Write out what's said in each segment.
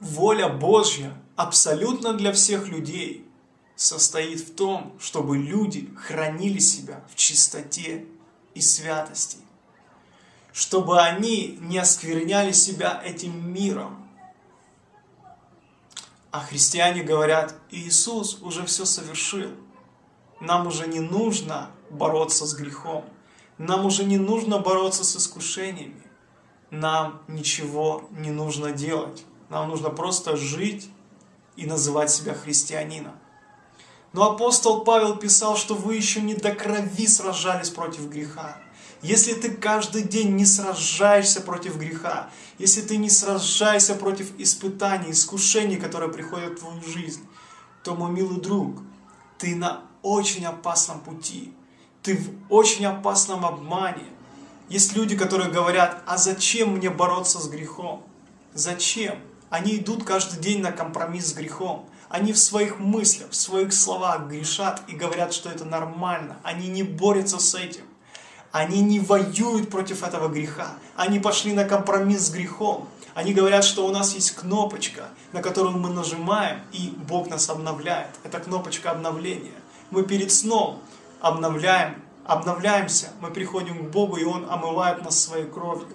Воля Божья абсолютно для всех людей состоит в том, чтобы люди хранили себя в чистоте и святости, чтобы они не оскверняли себя этим миром. А христиане говорят, Иисус уже все совершил, нам уже не нужно бороться с грехом, нам уже не нужно бороться с искушениями, нам ничего не нужно делать. Нам нужно просто жить и называть себя христианином. Но апостол Павел писал, что вы еще не до крови сражались против греха. Если ты каждый день не сражаешься против греха, если ты не сражаешься против испытаний, искушений, которые приходят в твою жизнь, то, мой милый друг, ты на очень опасном пути, ты в очень опасном обмане. Есть люди, которые говорят, а зачем мне бороться с грехом? Зачем? Они идут каждый день на компромисс с грехом. Они в своих мыслях, в своих словах грешат и говорят, что это нормально. Они не борются с этим. Они не воюют против этого греха. Они пошли на компромисс с грехом. Они говорят, что у нас есть кнопочка, на которую мы нажимаем, и Бог нас обновляет. Это кнопочка обновления. Мы перед сном обновляем, обновляемся, мы приходим к Богу, и Он омывает нас своей кровью.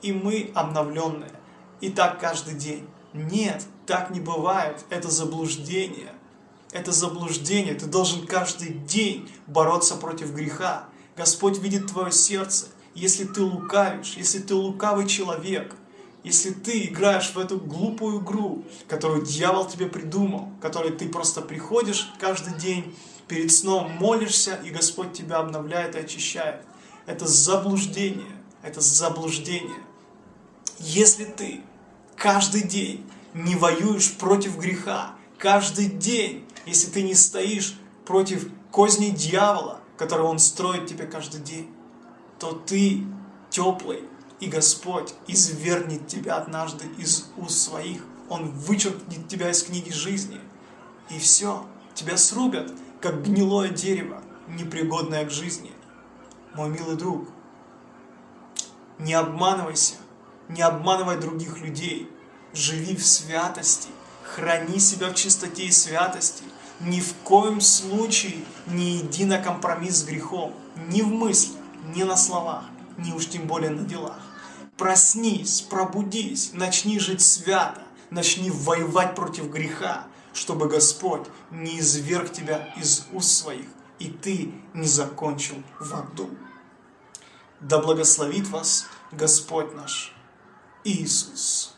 И мы обновленные. И так каждый день. Нет, так не бывает. Это заблуждение. Это заблуждение. Ты должен каждый день бороться против греха. Господь видит твое сердце. Если ты лукавишь, если ты лукавый человек, если ты играешь в эту глупую игру, которую дьявол тебе придумал, которой ты просто приходишь каждый день, перед сном молишься, и Господь тебя обновляет и очищает. Это заблуждение. Это заблуждение. Если ты каждый день не воюешь против греха, каждый день, если ты не стоишь против козни дьявола, который он строит тебе каждый день, то ты теплый, и Господь извергнет тебя однажды из уст своих. Он вычеркнет тебя из книги жизни. И все, тебя срубят, как гнилое дерево, непригодное к жизни. Мой милый друг, не обманывайся, не обманывай других людей, живи в святости, храни себя в чистоте и святости, ни в коем случае не иди на компромисс с грехом, ни в мыслях, ни на словах, ни уж тем более на делах. Проснись, пробудись, начни жить свято, начни воевать против греха, чтобы Господь не изверг тебя из уст своих, и ты не закончил в аду. Да благословит вас Господь наш Иисус.